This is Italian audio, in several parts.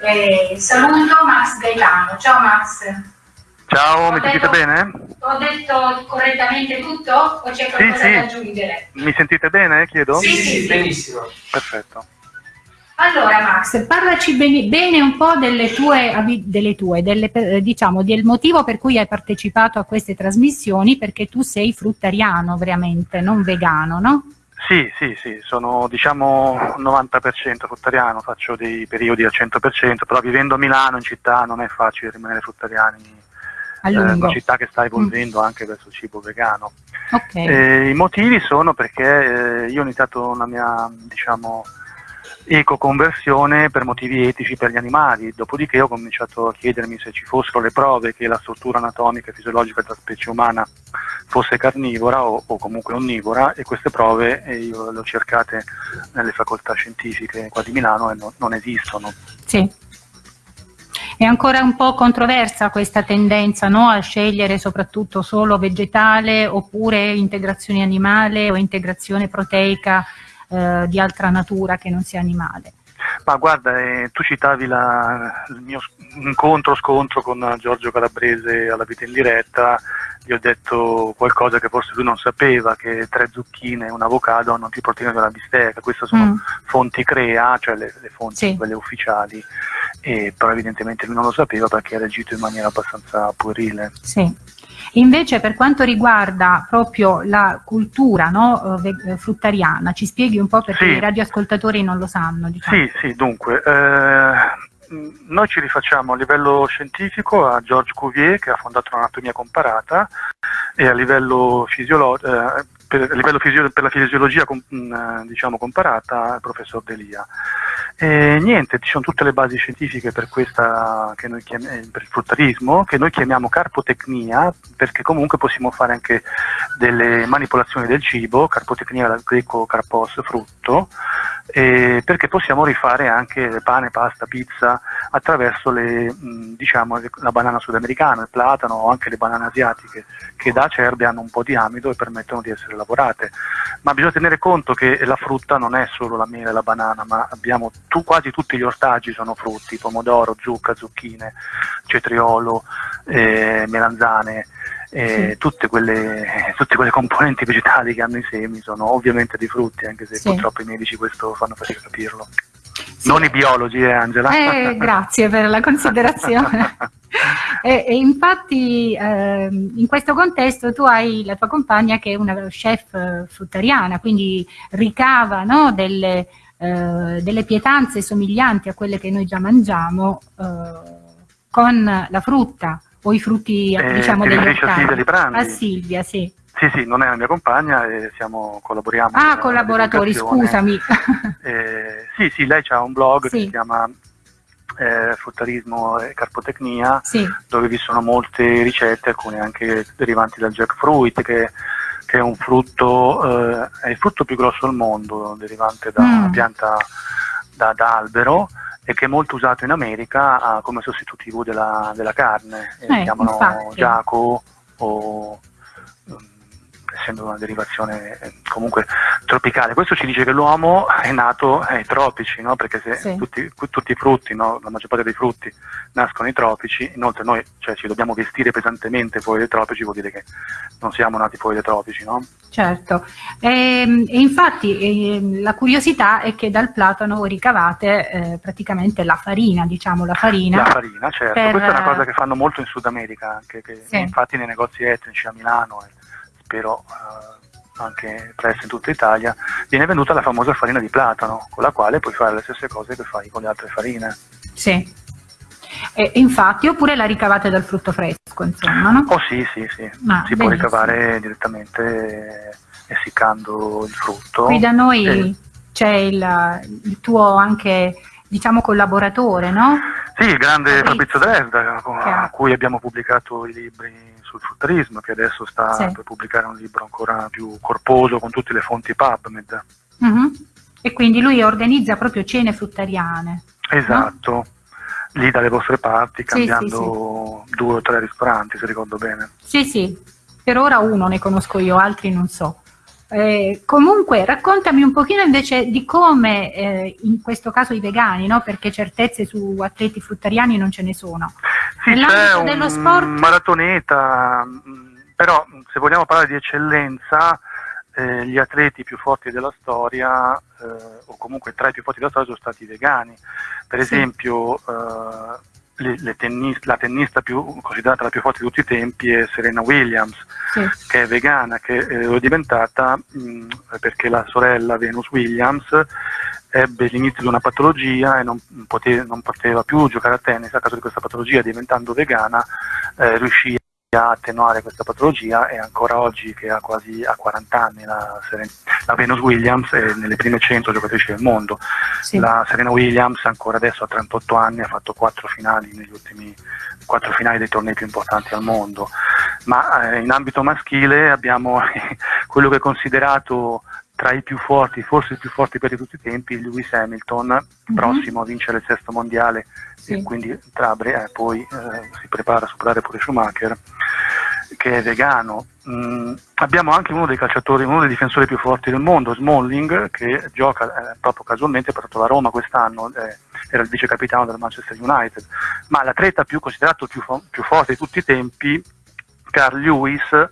Eh, saluto Max Gaetano. Ciao Max. Ciao, Ho mi sentite bene? Ho detto correttamente tutto o c'è qualcosa sì. da aggiungere? Mi sentite bene, chiedo? Sì, sì, sì. benissimo. Perfetto. Allora Max, parlaci bene, bene un po' delle tue, delle tue delle, diciamo, del motivo per cui hai partecipato a queste trasmissioni, perché tu sei fruttariano veramente, non vegano, no? Sì, sì, sì, sono diciamo 90% fruttariano, faccio dei periodi al 100%, però vivendo a Milano, in città, non è facile rimanere fruttariani. A Eh, una città che sta evolvendo anche verso il cibo vegano. Ok. Eh, I motivi sono perché eh, io ho iniziato una mia, diciamo, ecoconversione per motivi etici per gli animali, dopodiché ho cominciato a chiedermi se ci fossero le prove che la struttura anatomica e fisiologica della specie umana fosse carnivora o, o comunque onnivora e queste prove eh, le ho cercate nelle facoltà scientifiche qua di Milano e no- non esistono. Sì. È ancora un po' controversa questa tendenza no? a scegliere soprattutto solo vegetale oppure integrazione animale o integrazione proteica eh, di altra natura che non sia animale. Ma guarda, eh, tu citavi la- il mio s- incontro, scontro con Giorgio Calabrese alla vita in diretta, gli ho detto qualcosa che forse lui non sapeva, che tre zucchine e un avocado hanno più proteine della bistecca, queste sono Mm. fonti CREA, cioè le, le fonti Sì. quelle ufficiali, e, però evidentemente lui non lo sapeva perché ha reagito in maniera abbastanza puerile. Sì. Invece per quanto riguarda proprio la cultura no, eh, eh, fruttariana, ci spieghi un po' perché Sì. i radioascoltatori non lo sanno. Diciamo. Sì, sì, dunque, eh, noi ci rifacciamo a livello scientifico a Georges Cuvier che ha fondato l'anatomia comparata e a livello, fisiolo- eh, per, a livello per la fisiologia com- mh, eh, diciamo, comparata al professor Delia. E niente, ci sono tutte le basi scientifiche per, questa, chiam- eh, per il fruttarismo, che noi chiamiamo carpotecnia, perché comunque possiamo fare anche delle manipolazioni del cibo, carpotecnia dal greco carpos, frutto, eh, perché possiamo rifare anche pane, pasta, pizza attraverso le, mh, diciamo, la banana sudamericana, il platano o anche le banane asiatiche che da acerbe hanno un po' di amido e permettono di essere lavorate. Ma bisogna tenere conto che la frutta non è solo la mela e la banana, ma abbiamo tu- quasi tutti gli ortaggi sono frutti, pomodoro, zucca, zucchine, cetriolo, eh, melanzane. eh, tutte, quelle, tutte quelle componenti vegetali che hanno i semi sono ovviamente dei frutti, anche se Sì. purtroppo i medici questo fanno fatica a capirlo. Sì. Non i biologi, eh, Angela? Eh, grazie per la considerazione. e, e infatti ehm, in questo contesto tu hai la tua compagna che è una chef eh, fruttariana, quindi ricava no, delle, eh, delle pietanze somiglianti a quelle che noi già mangiamo eh, con la frutta o i frutti Eh, diciamo degli riferisci a ortaggi. Silvia sì. Sì, sì, non è la mia compagna e siamo, collaboriamo. Ah, collaboratori, scusami. Eh, sì, sì, lei ha un blog che Sì. si chiama eh, Fruttarismo e Carpotecnia, sì, dove vi sono molte ricette, alcune anche derivanti dal jackfruit, che, che è un frutto, eh, è il frutto più grosso al mondo, derivante da Mm. una pianta da, da albero e che è molto usato in America ah, come sostitutivo della, della carne. Eh, Eh, si chiamano infatti. giaco o essendo una derivazione eh, comunque tropicale. Questo ci dice che l'uomo è nato ai tropici, no? perché se Sì. tutti, tutti i frutti, no? la maggior parte dei frutti nascono nei tropici, inoltre noi cioè, ci dobbiamo vestire pesantemente fuori dai tropici, vuol dire che non siamo nati fuori dai tropici. No? Certo, e, e infatti ehm, la curiosità è che dal platano ricavate eh, praticamente la farina, diciamo la farina. La farina, certo, per- questa è una cosa che fanno molto in Sud America, anche che Sì. infatti nei negozi etnici a Milano e spero eh, anche presto in tutta Italia, viene venduta la famosa farina di platano, con la quale puoi fare le stesse cose che fai con le altre farine. Sì. E, e infatti, oppure la ricavate dal frutto fresco, insomma, no? Oh sì, sì, sì, Ah, si può benissimo. ricavare direttamente eh, essiccando il frutto. Qui da noi Eh, c'è il, il tuo anche, diciamo, collaboratore, no? Sì, il grande Fabrizio. Fabrizio Dresda, con cui abbiamo pubblicato i libri sul fruttarismo, che adesso sta Sì. per pubblicare un libro ancora più corposo con tutte le fonti PubMed. Mhm. E quindi lui organizza proprio cene fruttariane. Esatto, lì dalle vostre parti, Sì, sì, cambiando due o tre ristoranti, se ricordo bene. Sì, sì, per ora uno ne conosco io, altri non so. Eh, comunque raccontami un pochino invece di come eh, in questo caso i vegani, no? perché certezze su atleti fruttariani non ce ne sono. Sì, Nell'ambito dello sport... maratoneta, mm, però se vogliamo parlare di eccellenza, eh, gli atleti più forti della storia, eh, o comunque tra i più forti della storia, sono stati vegani. Per sì. esempio, eh, le, le tennis, la tennista più, considerata la più forte di tutti i tempi è Serena Williams, sì. che è vegana, che eh, è diventata mh, perché la sorella Venus Williams ebbe l'inizio di una patologia e non, pote, non, poteva più giocare a tennis a causa di questa patologia, diventando vegana eh, riuscì a attenuare questa patologia e ancora oggi che ha quasi a 40 anni la, la, Venus Williams è nelle prime 100 giocatrici del mondo sì. la Serena Williams ancora adesso a 38 anni ha fatto 4 finali negli ultimi 4 finali dei tornei più importanti al mondo ma eh, in ambito maschile abbiamo quello che è considerato tra i più forti, forse il più forte per tutti i tempi, Lewis Hamilton, mm-hmm. prossimo a vincere il sesto mondiale sì. e quindi tra, eh, poi eh, si prepara a superare pure Schumacher, che è vegano. Mm, abbiamo anche uno dei calciatori, uno dei difensori più forti del mondo, Smalling, che gioca eh, proprio casualmente, ha portato la Roma quest'anno, eh, era il vice capitano del Manchester United, ma l'atleta più considerato più, più forte di tutti i tempi Carl Lewis ecco.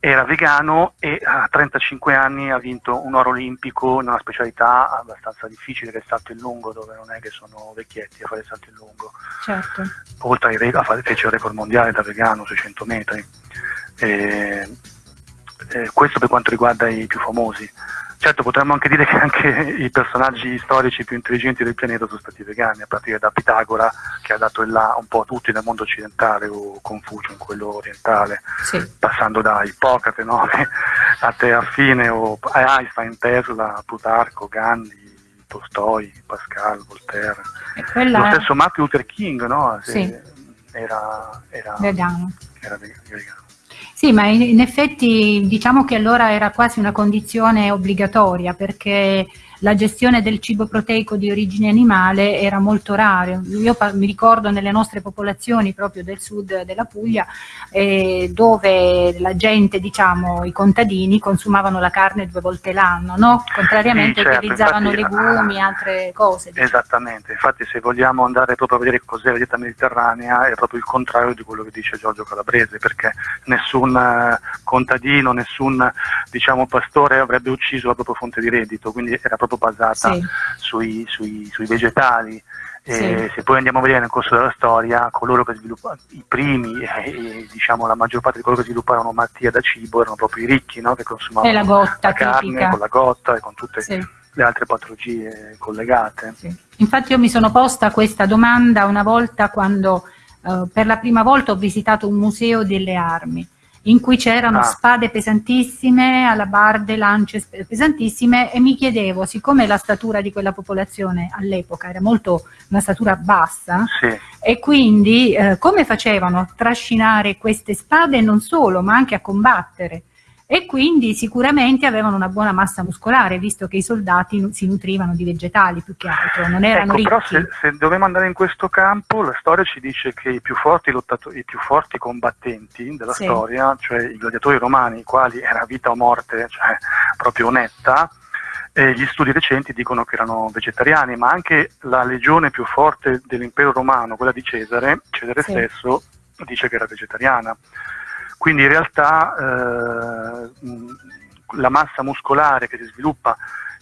era vegano e a 35 anni ha vinto un oro olimpico in una specialità abbastanza difficile che è il salto in lungo dove non è che sono vecchietti a fare il salto in lungo certo. oltre ai record, fece il record mondiale da vegano 600 metri e, e questo per quanto riguarda i più famosi Certo, potremmo anche dire che anche i personaggi storici più intelligenti del pianeta sono stati vegani, a partire da Pitagora, che ha dato il là un po' a tutti nel mondo occidentale, o Confucio in quello orientale, sì. passando da Ippocrate no? a te affine, o Einstein, Tesla, Plutarco, Gandhi, Tolstoi, Pascal, Voltaire. Quella... Lo stesso Martin Luther King no? sì. era, era, vegano. era vegano. Sì, ma in, effetti diciamo che allora era quasi una condizione obbligatoria perché la gestione del cibo proteico di origine animale era molto rara. Io mi ricordo nelle nostre popolazioni proprio del sud della Puglia eh, dove la gente, diciamo, i contadini consumavano la carne due volte l'anno, no? contrariamente sì, certo, utilizzavano infatti, legumi e altre cose. Diciamo. Esattamente, infatti se vogliamo andare proprio a vedere cos'è la dieta mediterranea è proprio il contrario di quello che dice Giorgio Calabrese perché nessun eh, contadino, nessun diciamo, pastore avrebbe ucciso la propria fonte di reddito, quindi era proprio proprio basata sì. sui, sui, sui, vegetali. Sì. se poi andiamo a vedere nel corso della storia, coloro che sviluppano, i primi, e, diciamo la maggior parte di coloro che svilupparono malattie da cibo erano proprio i ricchi, no? che consumavano la, gotta, la carne con la gotta e con tutte sì. le altre patologie collegate. Infatti io mi sono posta questa domanda una volta quando eh, per la prima volta ho visitato un museo delle armi in cui c'erano ah. spade pesantissime, alabarde, lance pesantissime e mi chiedevo, siccome la statura di quella popolazione all'epoca era molto una statura bassa, sì. e quindi eh, come facevano a trascinare queste spade non solo, ma anche a combattere? E quindi sicuramente avevano una buona massa muscolare visto che i soldati si nutrivano di vegetali più che altro, non erano ecco, ricchi. Però se, se dobbiamo andare in questo campo la storia ci dice che i più forti, i più forti combattenti della sì. storia, cioè i gladiatori romani, i quali era vita o morte, cioè proprio netta, eh, gli studi recenti dicono che erano vegetariani, ma anche la legione più forte dell'impero romano, quella di Cesare, Cesare sì. stesso, dice che era vegetariana. Quindi in realtà eh, la massa muscolare che si sviluppa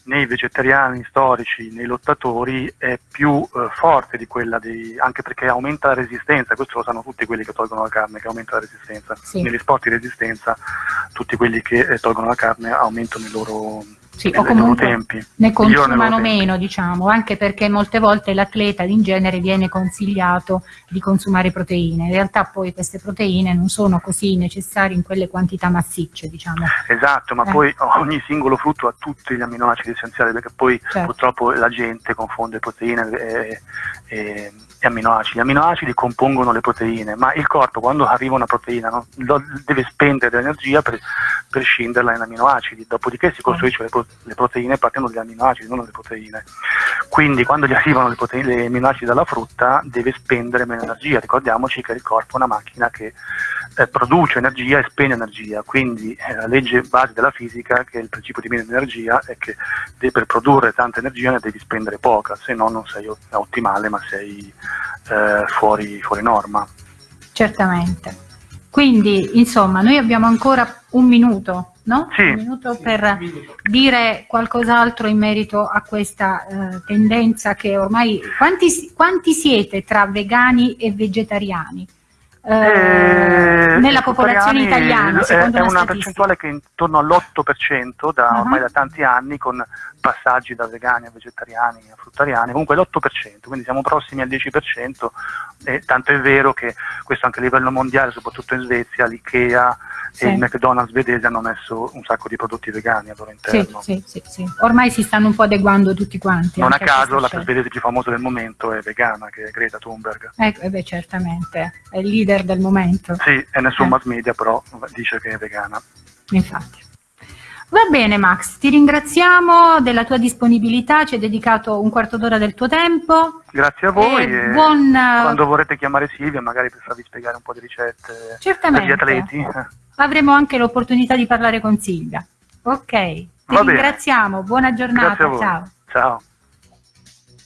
nei vegetariani storici, nei lottatori, è più eh, forte di quella dei, anche perché aumenta la resistenza, questo lo sanno tutti quelli che tolgono la carne, che aumenta la resistenza. Sì. Negli sport di resistenza tutti quelli che eh, tolgono la carne aumentano i loro sì, o comunque ne consumano meno, diciamo, anche perché molte volte l'atleta in genere viene consigliato di consumare proteine. In realtà poi queste proteine non sono così necessarie in quelle quantità massicce, diciamo. Esatto, ma eh. poi ogni singolo frutto ha tutti gli amminoacidi essenziali, perché poi certo. purtroppo la gente confonde proteine e, e, e, amminoacidi. Gli amminoacidi compongono le proteine, ma il corpo quando arriva una proteina no, deve spendere dell'energia per, per scinderla in amminoacidi, dopodiché si costruisce le le proteine partono dagli aminoacidi, non dalle proteine. Quindi quando gli arrivano le proteine, gli aminoacidi dalla frutta deve spendere meno energia. Ricordiamoci che il corpo è una macchina che eh, produce energia e spegne energia, quindi eh, la legge base della fisica, che è il principio di minima energia, è che per produrre tanta energia ne devi spendere poca, se no non sei ottimale ma sei eh, fuori, fuori norma. Certamente. Quindi, insomma, noi abbiamo ancora un minuto, no? Sì. Un minuto per dire qualcos'altro in merito a questa eh, tendenza che ormai... Quanti, quanti siete tra vegani e vegetariani? Eh, nella popolazione italiana è, una, una percentuale che è intorno all'8% da, uh -huh. ormai da tanti anni con passaggi da vegani a vegetariani a fruttariani comunque l'8% quindi siamo prossimi al 10% e tanto è vero che questo anche a livello mondiale soprattutto in Svezia l'IKEA sì. e il McDonald's svedese hanno messo un sacco di prodotti vegani al loro interno. Sì, sì, sì, Ormai si stanno un po' adeguando tutti quanti. Non a caso la svedese più famosa del momento è vegana, che è Greta Thunberg. Ecco, eh beh, certamente, è il leader del momento. Sì, e nessun eh. mass media però dice che è vegana. Infatti. Va bene Max, ti ringraziamo della tua disponibilità, ci hai dedicato un quarto d'ora del tuo tempo. Grazie a voi e buon... quando vorrete chiamare Silvia magari per farvi spiegare un po' di ricette Certamente. degli atleti avremo anche l'opportunità di parlare con Silvia. Ok, ti Va ringraziamo, bene. buona giornata, ciao. Ciao.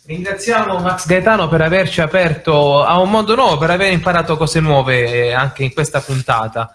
Ringraziamo Max Gaetano per averci aperto a un mondo nuovo, per aver imparato cose nuove anche in questa puntata.